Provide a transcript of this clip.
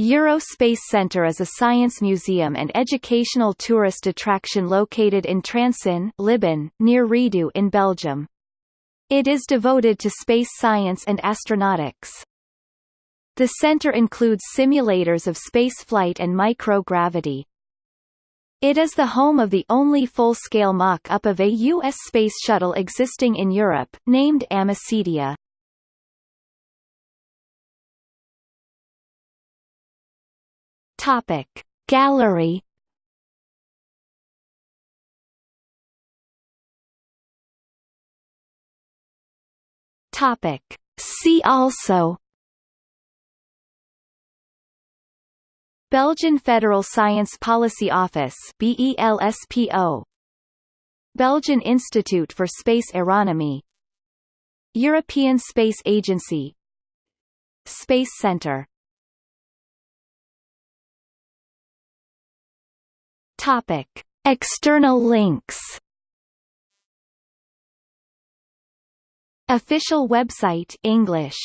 Eurospace Centre is a science museum and educational tourist attraction located in Transinne, Libin, near Redu in Belgium. It is devoted to space science and astronautics. The center includes simulators of spaceflight and microgravity. It is the home of the only full-scale mock-up of a U.S. space shuttle existing in Europe, named Amicitia. Topic. Gallery Topic. See also Belgian Federal Science Policy Office BELSPO Belgian Institute for Space Aeronomy European Space Agency Space Center Topic. External links Official website English